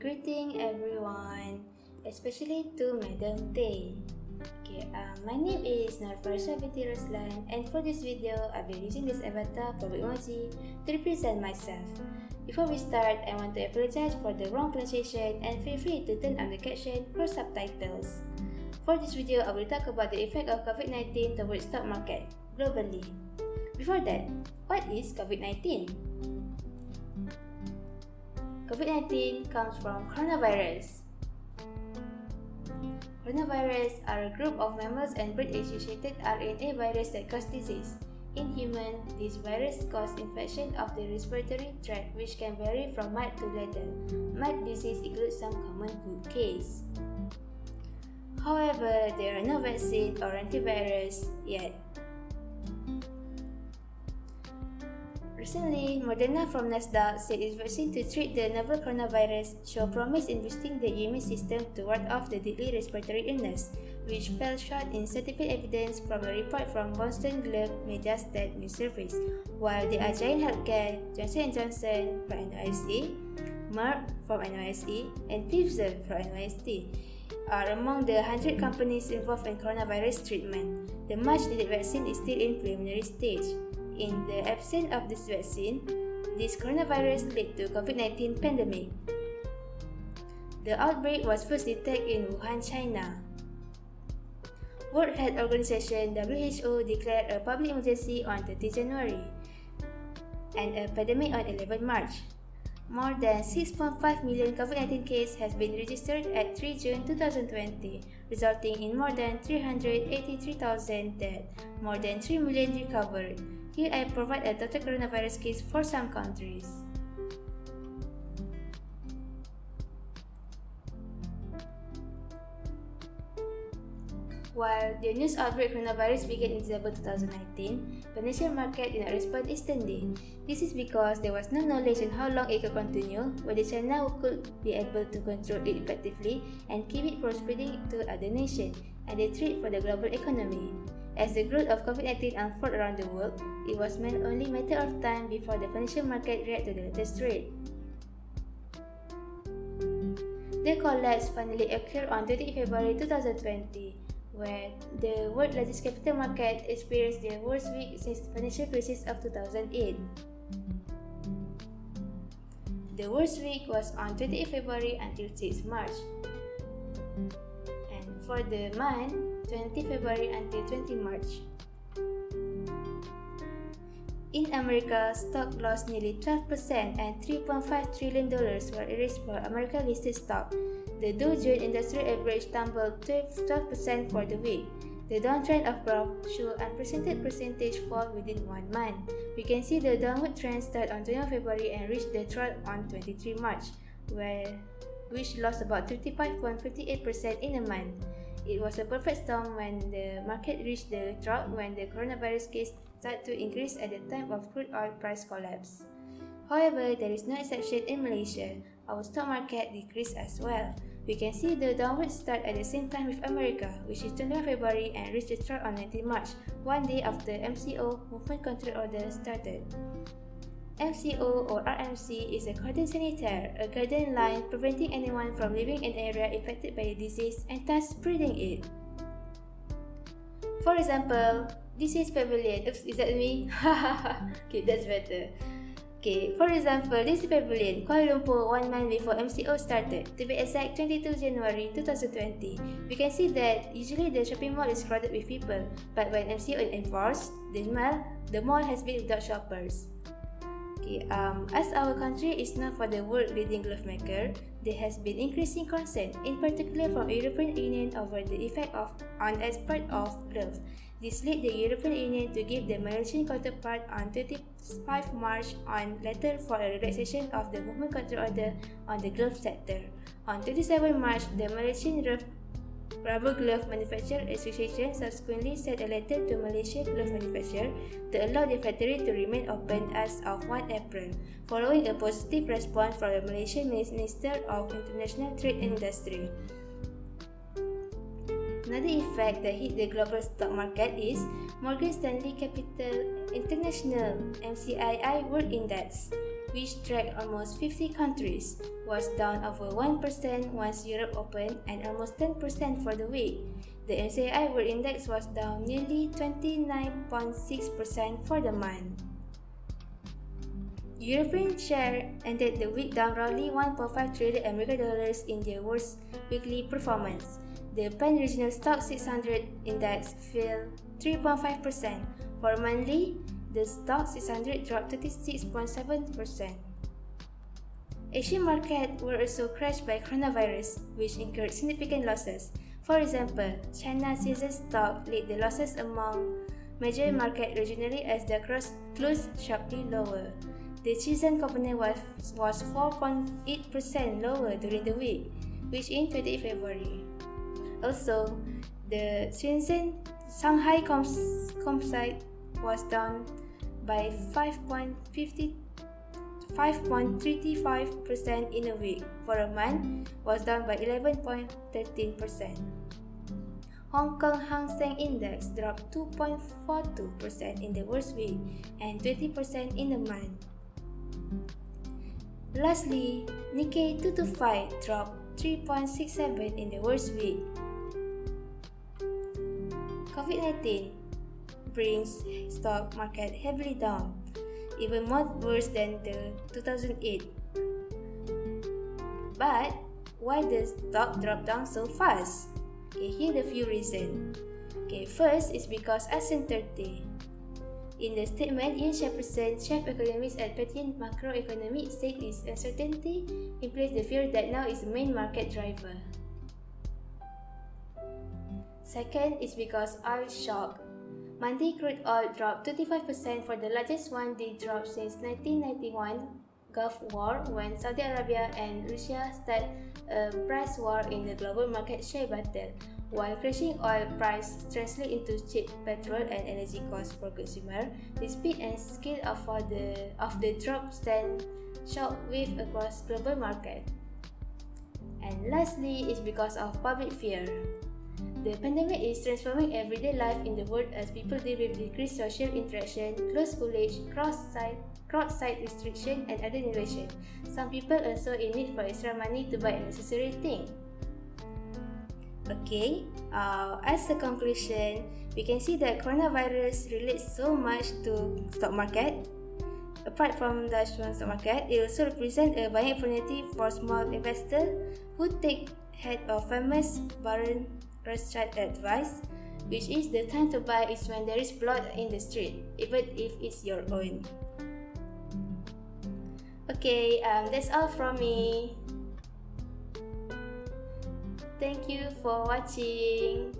Greeting everyone, especially to Madam Tay. Okay, uh, my name is Narfarsha Roslan and for this video, I'll be using this avatar for emoji to represent myself. Before we start, I want to apologize for the wrong pronunciation and feel free to turn on the caption for subtitles. For this video, I will talk about the effect of COVID-19 towards stock market globally. Before that, what is COVID-19? COVID-19 comes from coronavirus. Coronavirus are a group of mammals and bird-associated RNA virus that cause disease. In humans, this virus cause infection of the respiratory tract which can vary from mild to lethal. Mild disease includes some common cold case. However, there are no vaccine or antivirus yet. Recently, Moderna from Nasdaq said its vaccine to treat the novel coronavirus show promise in boosting the immune system to ward off the deadly respiratory illness, which fell short in scientific evidence from a report from Boston Globe Mediastat news service, while the Agile Healthcare, Johnson & Johnson from NYSE, Merck from NYSE, and Pfizer from NYSE are among the 100 companies involved in coronavirus treatment. The much-needed vaccine is still in preliminary stage. In the absence of this vaccine, this coronavirus led to COVID-19 pandemic. The outbreak was first detected in Wuhan, China. World Health Organization WHO declared a public emergency on 30 January and a pandemic on 11 March. More than 6.5 million COVID-19 cases have been registered at 3 June 2020, resulting in more than 383,000 deaths, more than 3 million recovered. Here I provide a total coronavirus case for some countries. While the news outbreak coronavirus began in December 2019, financial market did not respond instantly. This is because there was no knowledge on how long it could continue, whether China could be able to control it effectively and keep it from spreading to other nations, and the threat for the global economy. As the growth of COVID-19 unfolded around the world, it was meant only a matter of time before the financial market reacted to the latest threat. The collapse finally occurred on 20 February 2020, where the world's largest capital market experienced their worst week since the financial crisis of 2008. The worst week was on 28 February until 6 March. For the month, 20 February until 20 March. In America, stock lost nearly 12% and $3.5 trillion were erased for American-listed stock. The Dow Jones Industrial Average tumbled 12% for the week. The downtrend of growth showed unprecedented percentage fall within one month. We can see the downward trend start on 21 February and reached the trough on 23 March, where which lost about 35.58% in a month. It was a perfect storm when the market reached the trough when the coronavirus case started to increase at the time of crude oil price collapse. However, there is no exception in Malaysia. Our stock market decreased as well. We can see the downward start at the same time with America, which is 21 February and reached the trough on 19 March, one day after MCO movement control order started. MCO or RMC is a cordon sanitaire, a garden line preventing anyone from living in an area affected by the disease and thus spreading it. For example, this is pavilion. Oops, is that me? okay, that's better. Okay, for example, this is pavilion, Kuala Lumpur, one month before MCO started. To be exact, 22 January 2020. We can see that usually the shopping mall is crowded with people, but when MCO is enforced, the mall, the mall has been without shoppers. Okay, um, as our country is known for the world leading glove maker, there has been increasing concern, in particular from European Union over the effect of on export of glove. This led the European Union to give the Malaysian counterpart on 25 March on letter for a relaxation of the movement control order on the glove sector. On 27 March, the Malaysian Rubber Glove Manufacturer Association subsequently sent a letter to Malaysia glove manufacturer to allow the factory to remain open as of 1 April, following a positive response from the Malaysian Minister of International Trade and Industry. Another effect that hit the global stock market is Morgan Stanley Capital International MCII World Index. Which tracked almost 50 countries, was down over 1% once Europe opened and almost 10% for the week. The MSCI World Index was down nearly 29.6% for the month. European share ended the week down roughly 1.5 trillion American dollars in their worst weekly performance. The Pan-Regional Stoxx 600 index fell 3.5%. For monthly, the Stoxx 600 dropped 36.7%. Asian markets were also crashed by coronavirus, which incurred significant losses. For example, China's CSI stock led the losses among major markets regionally as the cross closed sharply lower. The Shenzhen component was, was 4.8% lower during the week, which in 20 February. Also, the Shenzhen Shanghai Composite was down by 5.35% in a week. For a month, was down by 11.13%. Hong Kong Hang Seng Index dropped 2.42% in the worst week and 20% in a month. Lastly, Nikkei 225 dropped 3.67 in the worst week. COVID-19 brings stock market heavily down, even more worse than the 2008. But why does stock drop down so fast? Okay, here the few reasons. Okay, first is because uncertainty. In the statement, Ian Shepherdson, chief economist at Pantheon Macroeconomics, said this uncertainty implies the fear that now is the main market driver. Second is because oil shock. Monday crude oil dropped 25% for the largest one-day drop since 1991 Gulf War when Saudi Arabia and Russia start a price war in the global market share battle while crashing oil price translate into cheap petrol and energy costs for consumer, the speed and scale of the of the drop stand shockwave across global market. And lastly is because of public fear. The pandemic is transforming everyday life in the world as people deal with decreased social interaction, close college, cross-site, crowd-side restriction, and other innovation. Some people also in need for extra money to buy necessary thing. Okay, uh, as a conclusion, we can see that coronavirus relates so much to stock market. Apart from the stock market, it also represents a buying opportunity for small investors who take head of famous Baron Rothschild advice, which is the time to buy is when there is blood in the street, even if it's your own. Okay, um, that's all from me. Thank you for watching.